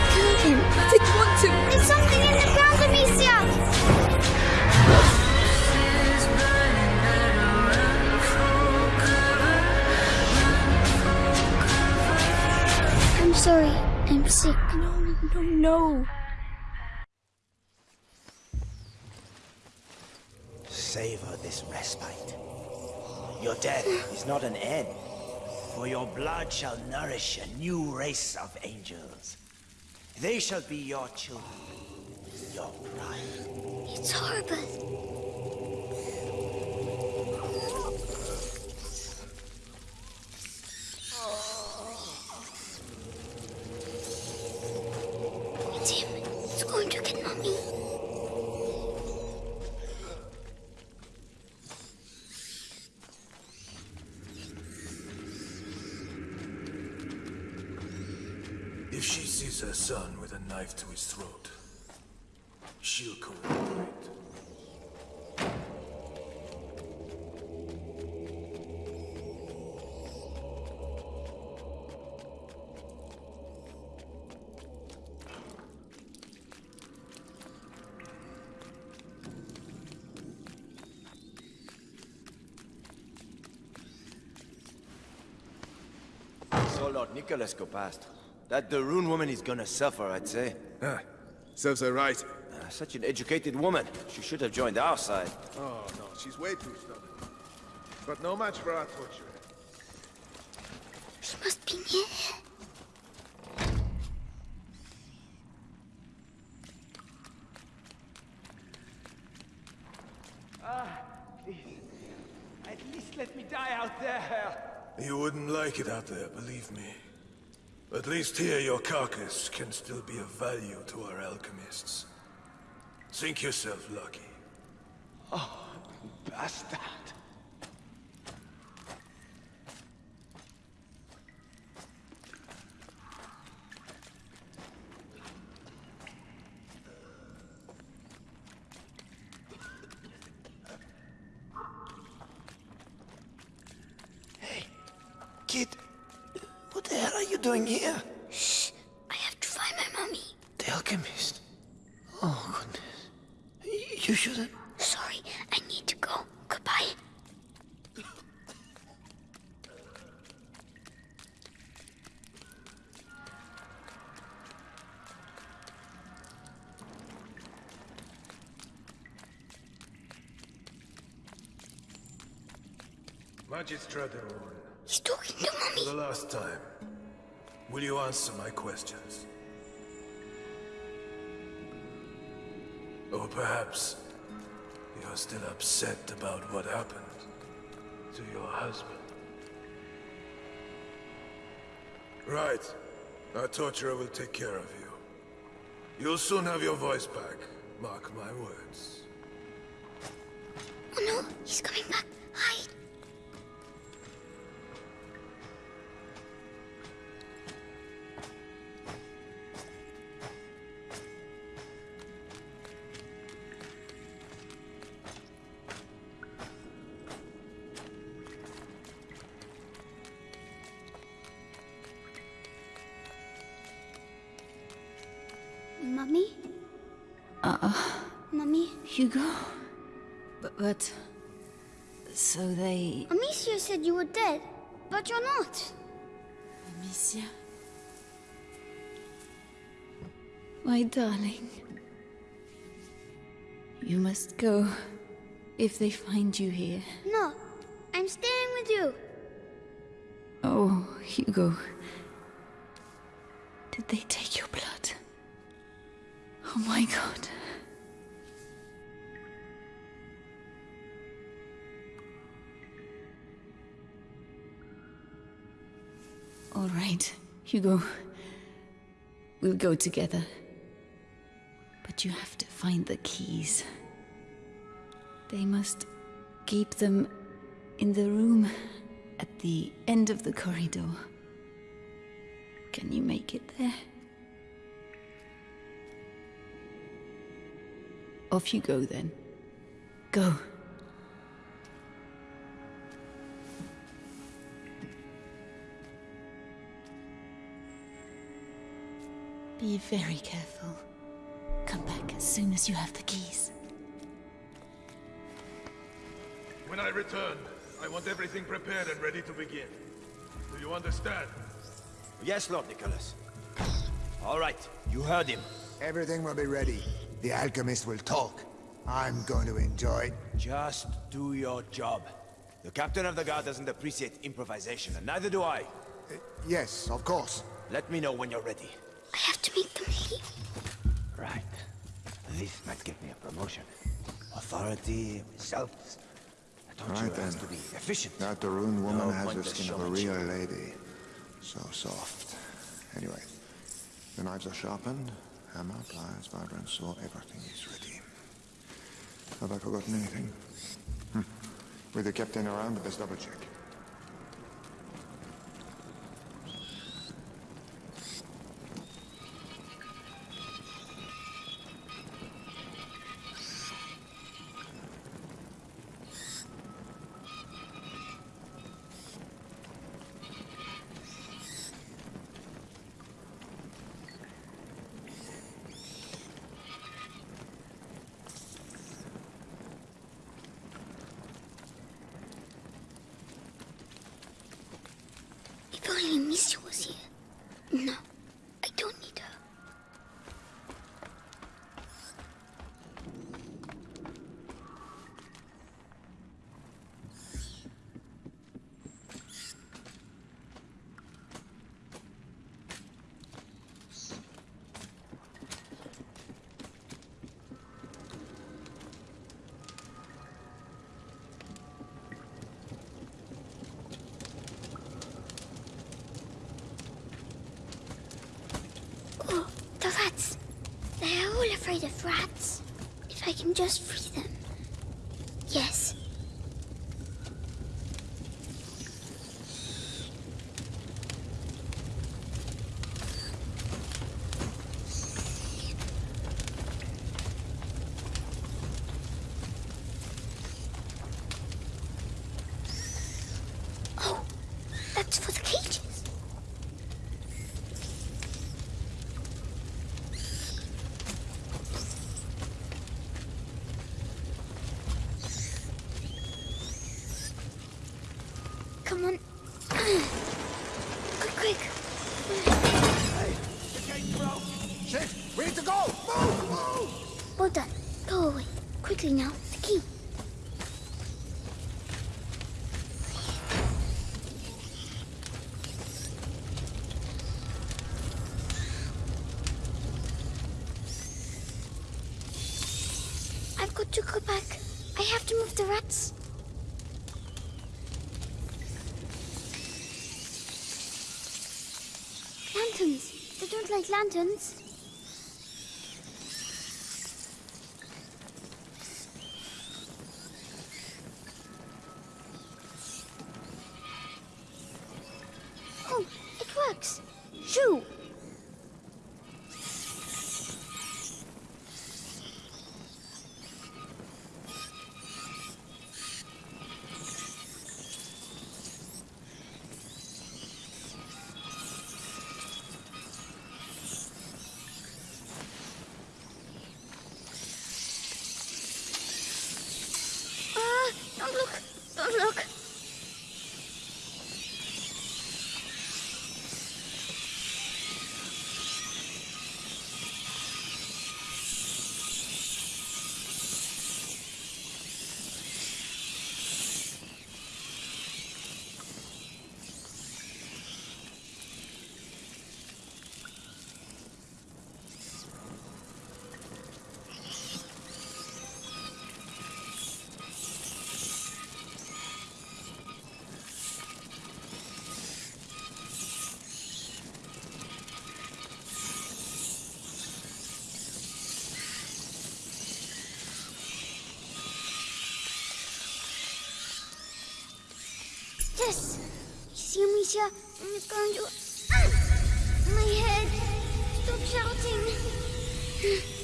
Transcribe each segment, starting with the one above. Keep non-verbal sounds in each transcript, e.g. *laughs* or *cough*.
I didn't want to. There's something in the ground, Amicia! I'm sorry. I'm sick. No, no, no. Savor this respite. Your death is not an end, for your blood shall nourish a new race of angels. They shall be your children, your pride. It's horrible. Sees her son with a knife to his throat, she'll cooperate. So Lord Nicholas go past. That de Rune woman is gonna suffer, I'd say. Huh. serves her right. Uh, such an educated woman. She should have joined our side. Oh, no, she's way too stubborn. But no match for our torture. She must be near. Ah, please. At least let me die out there. You wouldn't like it out there, believe me. At least here your carcass can still be of value to our alchemists. Think yourself lucky. Oh, bastard. You shouldn't. Sorry, I need to go. Goodbye. Magistrate He's talking to for the last time, will you answer my questions? Perhaps you're still upset about what happened to your husband. Right. Our torturer will take care of you. You'll soon have your voice back. Mark my words. Oh no, he's coming back. Hugo? But, but... So they... Amicia said you were dead, but you're not. Amicia? My darling. You must go if they find you here. No, I'm staying with you. Oh, Hugo. Did they take your blood? Oh my god. All right, Hugo. We'll go together. But you have to find the keys. They must keep them in the room at the end of the corridor. Can you make it there? Off you go then. Go. Be very careful. Come back as soon as you have the keys. When I return, I want everything prepared and ready to begin. Do you understand? Yes, Lord Nicholas. All right, you heard him. Everything will be ready. The alchemist will talk. I'm going to enjoy. It. Just do your job. The captain of the guard doesn't appreciate improvisation, and neither do I. Uh, yes, of course. Let me know when you're ready. I have to make them leave. Right. This might give me a promotion. Authority, results. Don't Right you then. have to be efficient? That de Rune woman No has the skin of a showmanship. real lady. So soft. Anyway, the knives are sharpened, hammer, pliers, vibrant saw, everything is ready. Have I forgotten anything? Hmm. With the captain around, let's double check. If only Misha was here. No, I don't need her. Oh, the rats. They are all afraid of rats. If I can just free them. Yes. Oh, that's for the cages. Come on. Quick, quick. Shift! We need to go! Move! Move! Well done. Go away. Now. The key. I've got to go back. I have to move the rats. Lanterns. They don't like lanterns. Amicia? It's going to... My head! Stop shouting!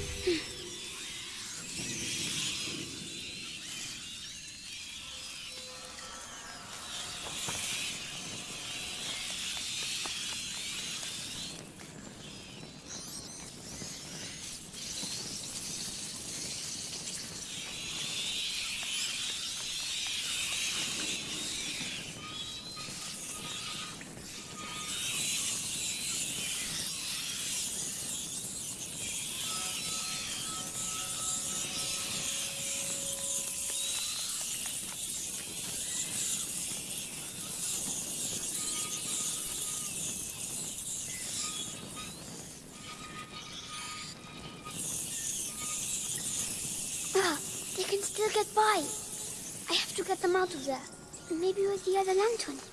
Maybe with the other lantern.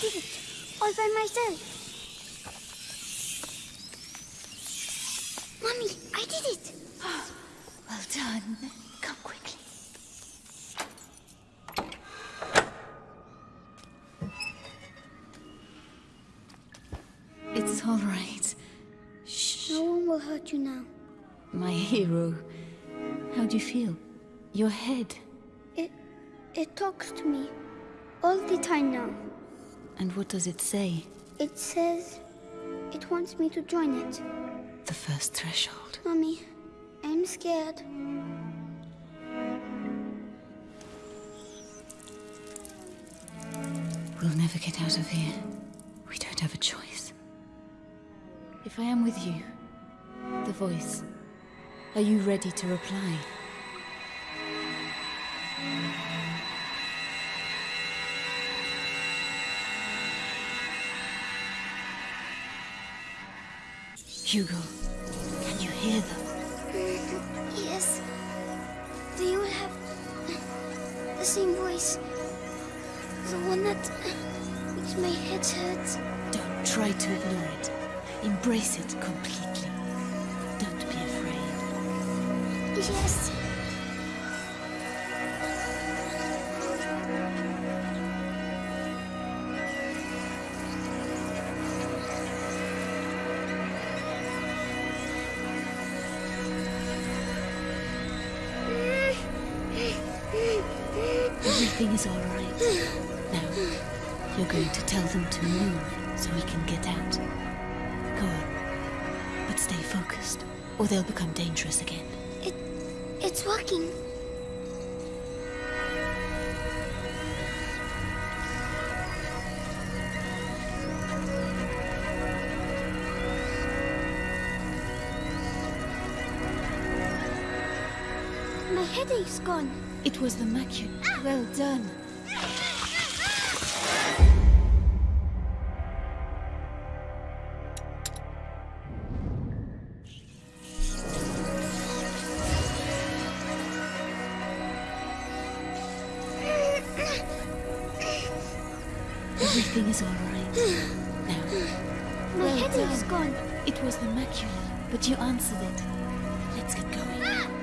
Did it. All by myself. Mommy, I did it. *gasps* Well done. Come quickly. It's all right. Shh. No one will hurt you now. My hero. How do you feel? Your head. It it talks to me all the time now. And what does it say? It says it wants me to join it. The first threshold. Mommy, I'm scared. We'll never get out of here. We don't have a choice. If I am with you, the voice, are you ready to reply? Hugo, can you hear them? Yes. They all have the same voice. The one that makes my head hurt. Don't try to ignore it. Embrace it completely. Don't be afraid. Yes. Everything is all right. Now, you're going to tell them to move so we can get out. Go on. But stay focused, or they'll become dangerous again. It it's working. My headache's gone. It was the macula. Well done. Everything is all right. Now, My Well headache's done. gone. it was the macula, but you answered it. Let's get going.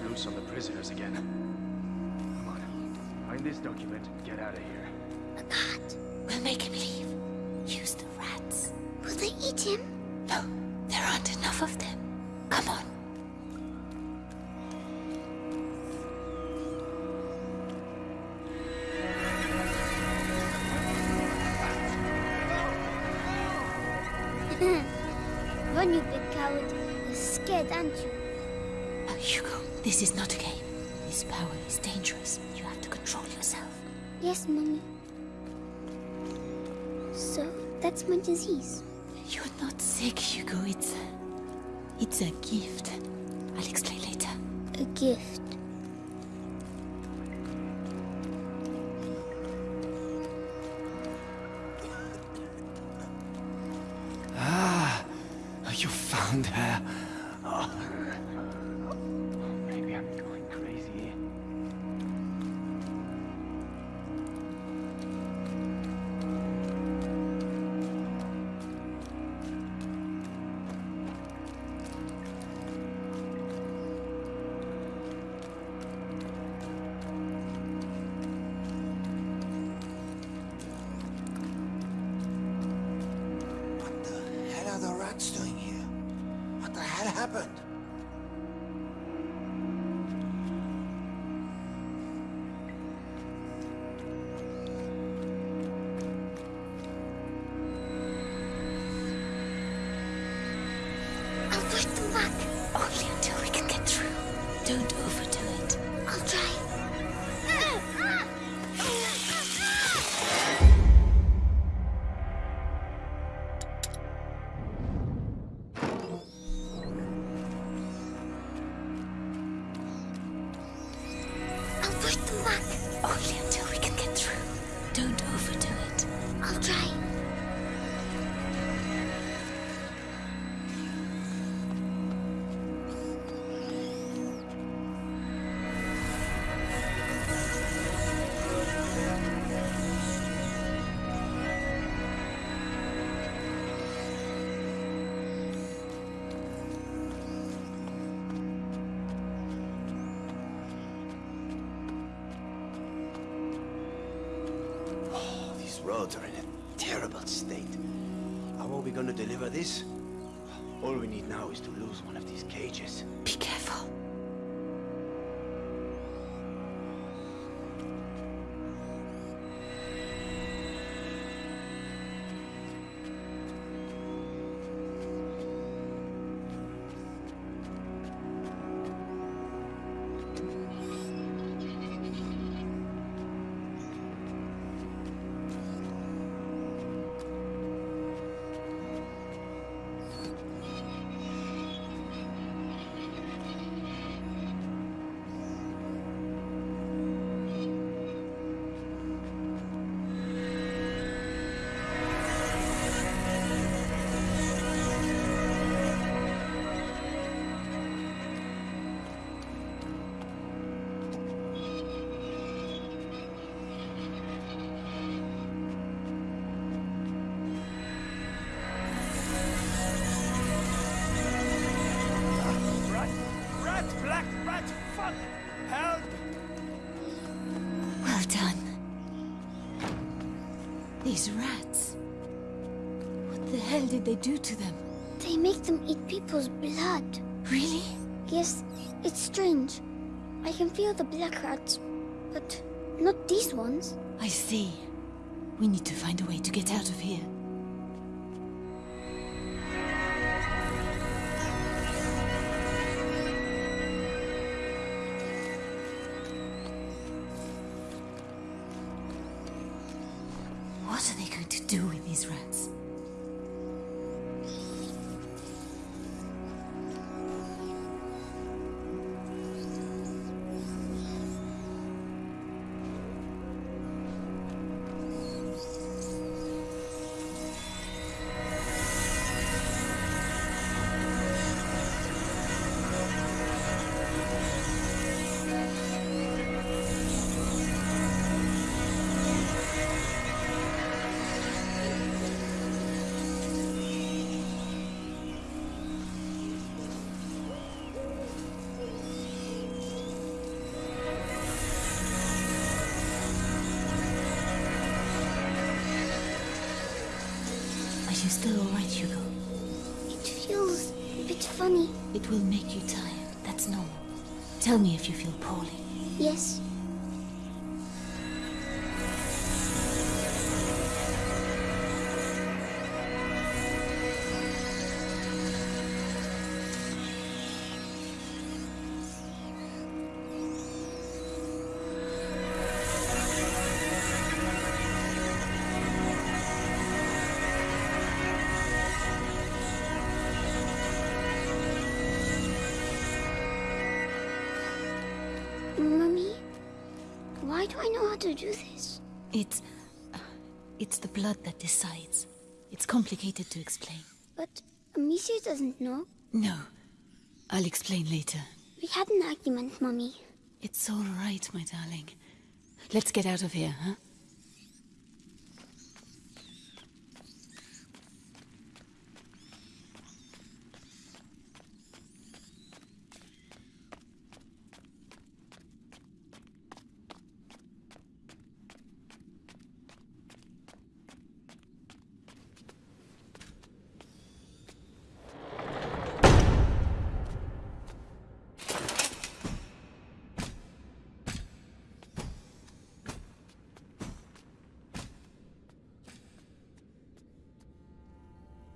Loose on the prisoners again. Come on. Find this document and get out of here. This is not a game. This power is dangerous. You have to control yourself. Yes, Mommy. So, that's my disease. You're not sick, Hugo. It's a... It's a gift. I'll explain later. A gift. Roads are in a terrible state. How are we going to deliver this? All we need now is to lose one of these cages. Be careful. Hell did they do to them? They make them eat people's blood. Really? Yes, it's strange. I can feel the black rats, but not these ones. I see. We need to find a way to get out of here. Hugo? It feels a bit funny. It will make you tired. That's normal. Tell me if you feel poorly. Yes, It's. uh, It's the blood that decides. It's complicated to explain. But Amicia doesn't know. No. I'll explain later. We had an argument, Mummy. It's all right, my darling. Let's get out of here, huh?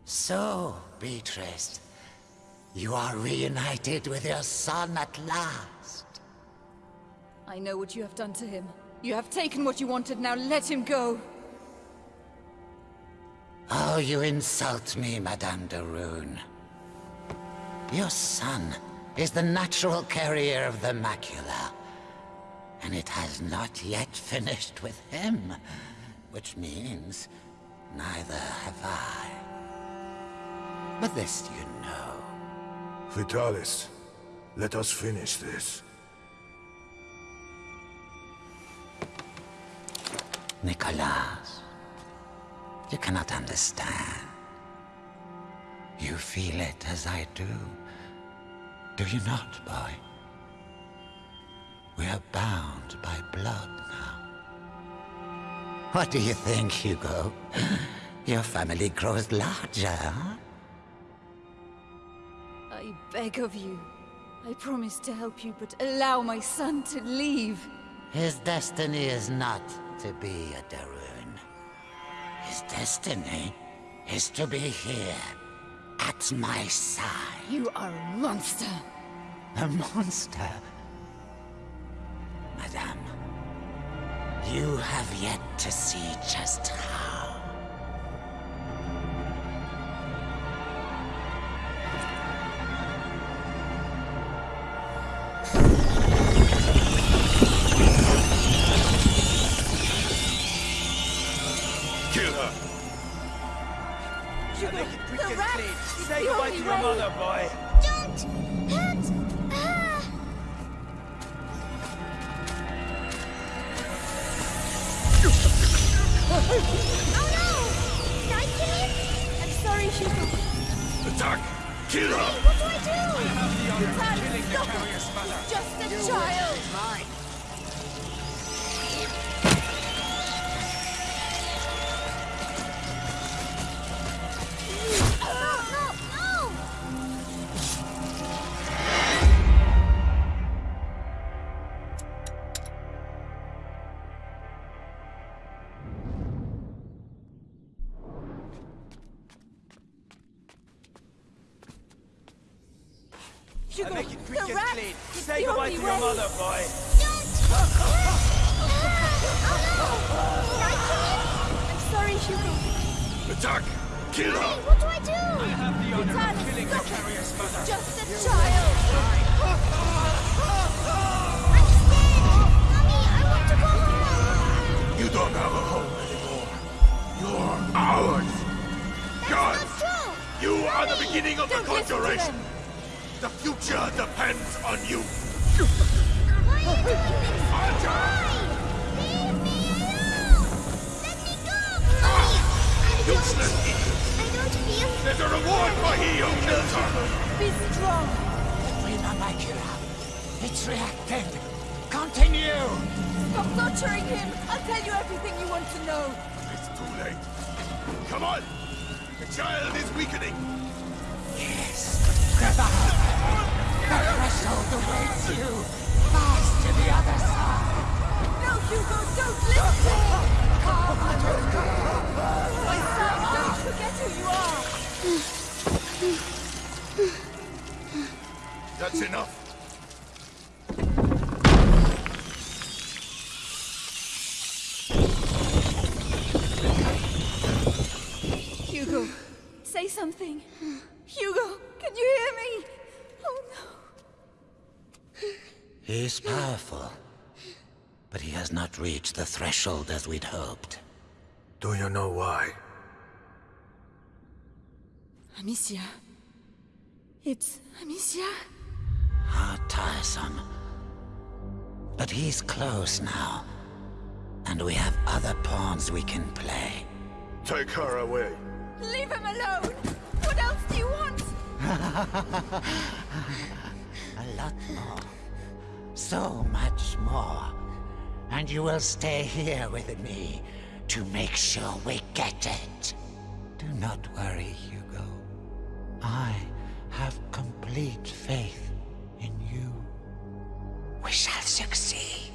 So, Beatrice, you are reunited with your son at last. I know what you have done to him. You have taken what you wanted, now let him go. Oh, you insult me, Madame de Rune. Your son is the natural carrier of the macula. and it has not yet finished with him, which means neither have I. But this you know. Vitalis, let us finish this. Nicholas, you cannot understand. You feel it as I do. Do you not, boy? We are bound by blood now. What do you think, Hugo? Your family grows larger, huh? I beg of you. I promise to help you, but allow my son to leave. His destiny is not to be a de Rune. His destiny is to be here, at my side. You are a monster. A monster? Madame, you have yet to see just how. Hugo, Make the rat clean. is Say goodbye to your way. mother, boy. Don't hurt her! Oh no! Did I kill him? I'm sorry, Hugo. Attack! Kill her! What do I do? Vitalis, stop it! He's just a child. No, Attack! Kill her! Hey, what do I do? I have the honor of killing the carrier's mother. Just a child. I'm scared! Mommy, I want to go home! You don't have a home anymore. You're ours! That's God! not true! You are the beginning of the Don't listen to conjuration! The future depends on you! There's a reward for he who kills her! Be strong. Rina Makira. It's reacting. Continue! Stop torturing him. I'll tell you everything you want to know. It's too late. Come on! The child is weakening! Yes. Devour. The threshold awaits you. That's enough. Hugo, say something. Hugo, can you hear me? Oh no. He's powerful. But he has not reached the threshold as we'd hoped. Do you know why? Amicia. It's Amicia. How tiresome. But he's close now. And we have other pawns we can play. Take her away. Leave him alone. What else do you want? *laughs* A lot more. So much more. And you will stay here with me to make sure we get it. Do not worry, Hugo. I have complete faith in you. We shall succeed.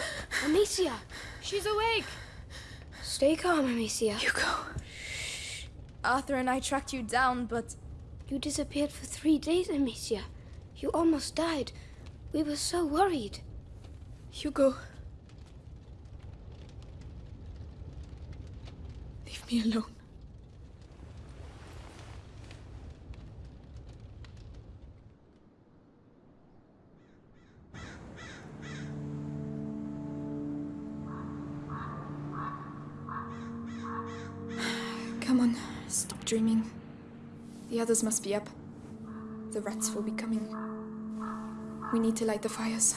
*sighs* Amicia! She's awake! Stay calm, Amicia. Hugo. Arthur and I tracked you down, but You disappeared for three days, Amicia. You almost died. We were so worried. Hugo. Leave me alone. Dreaming. The others must be up. The rats will be coming. We need to light the fires.